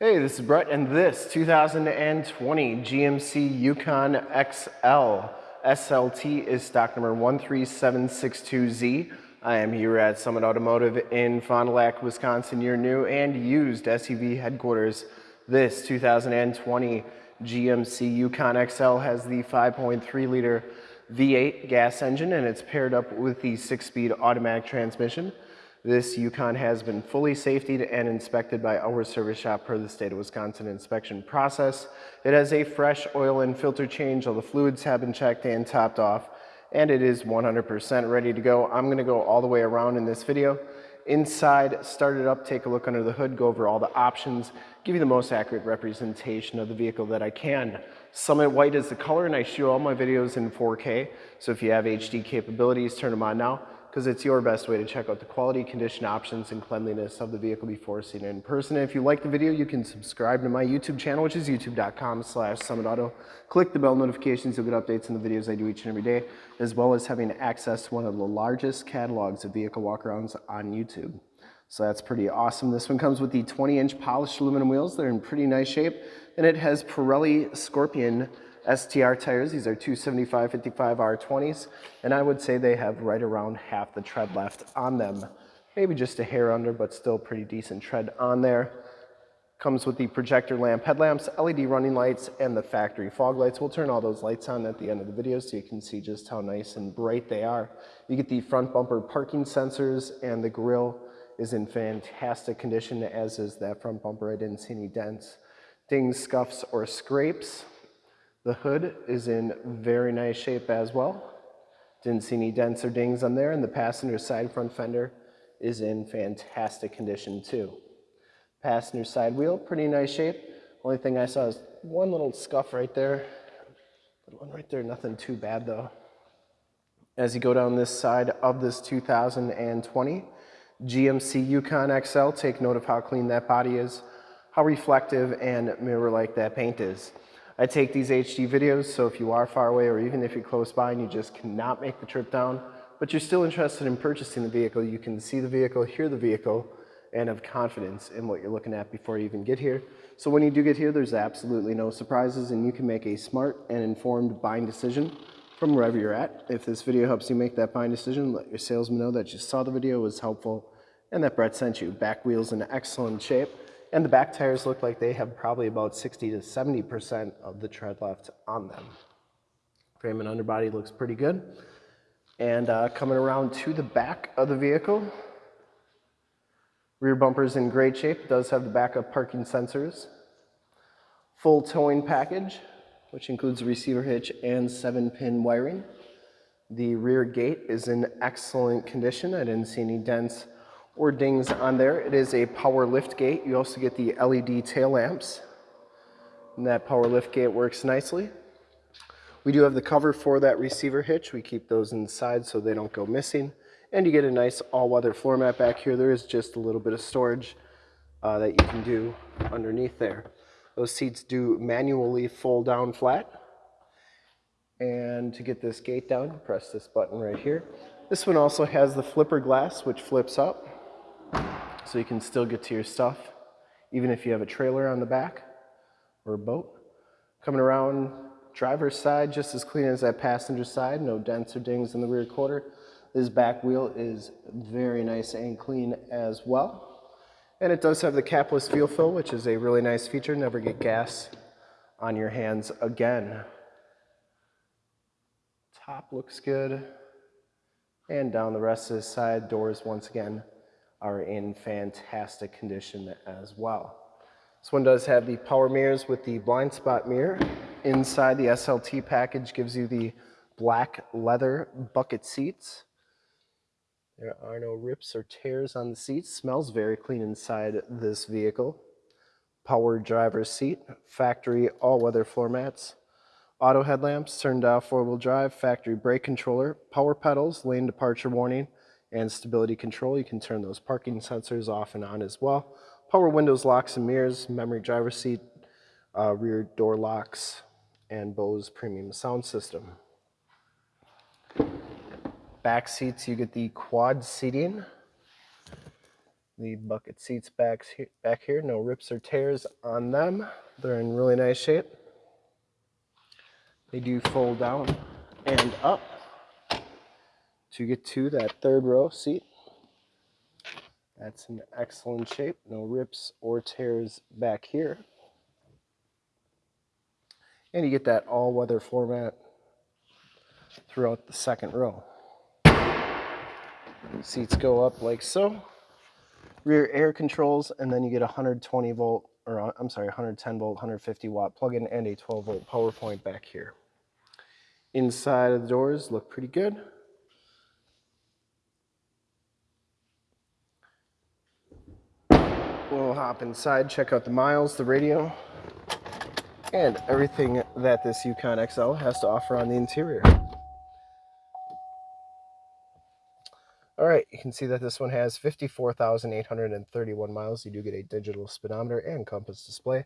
Hey, this is Brett, and this 2020 GMC Yukon XL SLT is stock number 13762Z. I am here at Summit Automotive in Fond du Lac, Wisconsin, your new and used SUV headquarters. This 2020 GMC Yukon XL has the 5.3 liter V8 gas engine and it's paired up with the six-speed automatic transmission. This Yukon has been fully safetied and inspected by our service shop per the state of Wisconsin inspection process. It has a fresh oil and filter change. All the fluids have been checked and topped off and it is 100% ready to go. I'm gonna go all the way around in this video. Inside, start it up, take a look under the hood, go over all the options, give you the most accurate representation of the vehicle that I can. Summit White is the color and I shoot all my videos in 4K. So if you have HD capabilities, turn them on now because it's your best way to check out the quality, condition options, and cleanliness of the vehicle before seeing it in person. And if you like the video, you can subscribe to my YouTube channel, which is youtube.com slash summitauto. Click the bell notifications, you'll get updates on the videos I do each and every day, as well as having access to one of the largest catalogs of vehicle walkarounds on YouTube. So that's pretty awesome. This one comes with the 20-inch polished aluminum wheels. They're in pretty nice shape, and it has Pirelli Scorpion STR tires. These are 275 55 R20s, and I would say they have right around half the tread left on them. Maybe just a hair under, but still pretty decent tread on there. Comes with the projector lamp headlamps, LED running lights, and the factory fog lights. We'll turn all those lights on at the end of the video so you can see just how nice and bright they are. You get the front bumper parking sensors, and the grille is in fantastic condition, as is that front bumper. I didn't see any dents, dings, scuffs, or scrapes. The hood is in very nice shape as well. Didn't see any dents or dings on there, and the passenger side front fender is in fantastic condition too. Passenger side wheel, pretty nice shape. Only thing I saw is one little scuff right there. one right there, nothing too bad though. As you go down this side of this 2020 GMC Yukon XL, take note of how clean that body is, how reflective and mirror-like that paint is. I take these HD videos, so if you are far away or even if you're close by and you just cannot make the trip down, but you're still interested in purchasing the vehicle, you can see the vehicle, hear the vehicle, and have confidence in what you're looking at before you even get here. So when you do get here, there's absolutely no surprises and you can make a smart and informed buying decision from wherever you're at. If this video helps you make that buying decision, let your salesman know that you saw the video, was helpful, and that Brett sent you. Back wheels in excellent shape. And the back tires look like they have probably about 60 to 70% of the tread left on them. Frame and underbody looks pretty good. And uh, coming around to the back of the vehicle, rear bumper is in great shape. Does have the backup parking sensors. Full towing package, which includes receiver hitch and seven pin wiring. The rear gate is in excellent condition. I didn't see any dents or dings on there. It is a power lift gate. You also get the LED tail lamps. And that power lift gate works nicely. We do have the cover for that receiver hitch. We keep those inside so they don't go missing. And you get a nice all-weather floor mat back here. There is just a little bit of storage uh, that you can do underneath there. Those seats do manually fold down flat. And to get this gate down, press this button right here. This one also has the flipper glass, which flips up so you can still get to your stuff, even if you have a trailer on the back or a boat. Coming around driver's side, just as clean as that passenger side, no dents or dings in the rear quarter. This back wheel is very nice and clean as well. And it does have the capless fuel fill, which is a really nice feature. Never get gas on your hands again. Top looks good. And down the rest of the side, doors once again are in fantastic condition as well. This one does have the power mirrors with the blind spot mirror. Inside the SLT package gives you the black leather bucket seats. There are no rips or tears on the seats. Smells very clean inside this vehicle. Power driver's seat, factory all-weather floor mats, auto headlamps, turned off four-wheel drive, factory brake controller, power pedals, lane departure warning, and stability control. You can turn those parking sensors off and on as well. Power windows, locks and mirrors, memory driver seat, uh, rear door locks, and Bose premium sound system. Back seats, you get the quad seating. The bucket seats back, back here, no rips or tears on them. They're in really nice shape. They do fold down and up to get to that third row seat. That's in excellent shape. No rips or tears back here. And you get that all-weather floor mat throughout the second row. Seats go up like so. Rear air controls, and then you get a 120 volt, or uh, I'm sorry, 110 volt, 150 watt plug-in and a 12 volt power point back here. Inside of the doors look pretty good. We'll hop inside, check out the miles, the radio, and everything that this Yukon XL has to offer on the interior. All right, you can see that this one has 54,831 miles. You do get a digital speedometer and compass display.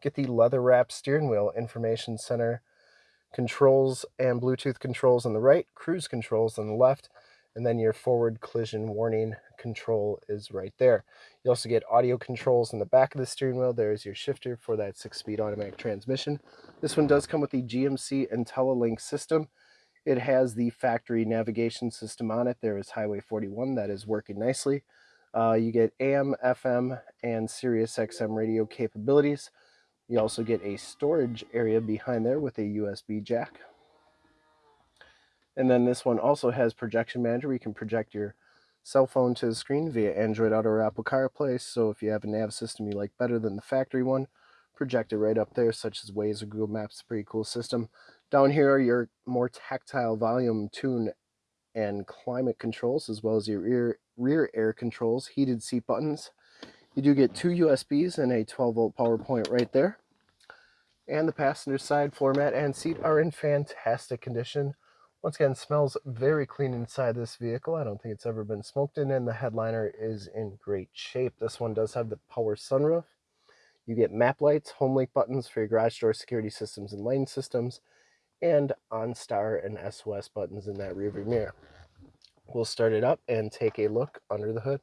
Get the leather wrapped steering wheel information center controls and Bluetooth controls on the right, cruise controls on the left, and then your forward collision warning control is right there. You also get audio controls in the back of the steering wheel. There's your shifter for that six-speed automatic transmission. This one does come with the GMC IntelliLink system. It has the factory navigation system on it. There is Highway 41 that is working nicely. Uh, you get AM, FM, and Sirius XM radio capabilities. You also get a storage area behind there with a USB jack. And then this one also has projection manager. You can project your cell phone to the screen via Android Auto or Apple CarPlay. So if you have a nav system you like better than the factory one, project it right up there, such as Waze or Google Maps. Pretty cool system. Down here are your more tactile volume, tune, and climate controls, as well as your rear, rear air controls, heated seat buttons. You do get two USBs and a 12 volt power point right there. And the passenger side floor mat and seat are in fantastic condition. Once again, smells very clean inside this vehicle. I don't think it's ever been smoked in, and the headliner is in great shape. This one does have the power sunroof. You get map lights, home link buttons for your garage door security systems and lane systems, and OnStar and SOS buttons in that rearview mirror. We'll start it up and take a look under the hood.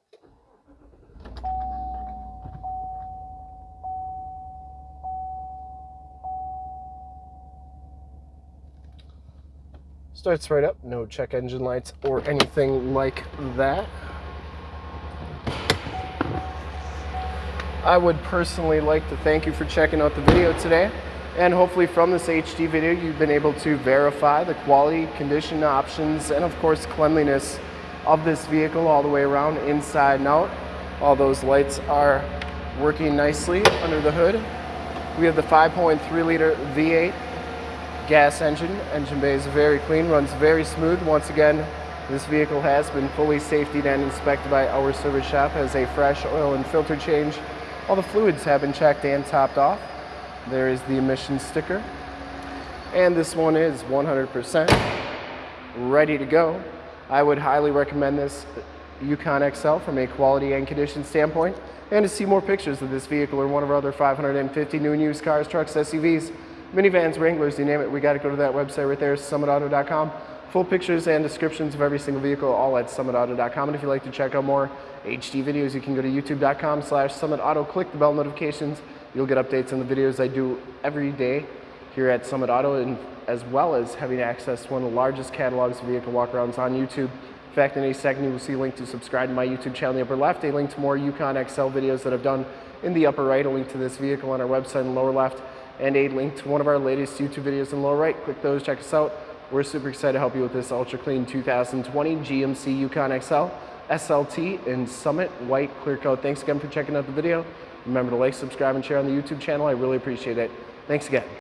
Starts right up, no check engine lights or anything like that. I would personally like to thank you for checking out the video today. And hopefully from this HD video, you've been able to verify the quality, condition options, and of course cleanliness of this vehicle all the way around, inside and out. All those lights are working nicely under the hood. We have the 5.3 liter V8 gas engine. Engine bay is very clean, runs very smooth. Once again, this vehicle has been fully safetied and inspected by our service shop, has a fresh oil and filter change. All the fluids have been checked and topped off. There is the emissions sticker. And this one is 100% ready to go. I would highly recommend this Yukon XL from a quality and condition standpoint. And to see more pictures of this vehicle or one of our other 550 new and used cars, trucks, SUVs, minivans, Wranglers, you name it, we got to go to that website right there, summitauto.com. Full pictures and descriptions of every single vehicle, all at summitauto.com. And if you'd like to check out more HD videos, you can go to youtube.com slash summitauto, click the bell notifications. You'll get updates on the videos I do every day here at Summit Auto, and as well as having access to one of the largest catalogs of vehicle walkarounds on YouTube. In fact, in a second, you will see a link to subscribe to my YouTube channel in the upper left, a link to more Yukon XL videos that I've done in the upper right, a link to this vehicle on our website in the lower left, and a link to one of our latest YouTube videos in the lower right. Click those, check us out. We're super excited to help you with this ultra clean 2020 GMC Yukon XL SLT in Summit White Clear Coat. Thanks again for checking out the video. Remember to like, subscribe, and share on the YouTube channel. I really appreciate it. Thanks again.